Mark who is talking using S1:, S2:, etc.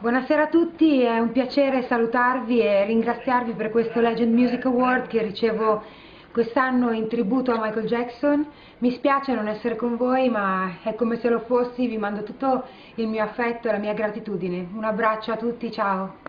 S1: Buonasera a tutti, è un piacere salutarvi e ringraziarvi per questo Legend Music Award che ricevo quest'anno in tributo a Michael Jackson. Mi spiace non essere con voi, ma è come se lo fossi, vi mando tutto il mio affetto e la mia gratitudine. Un abbraccio a tutti, ciao!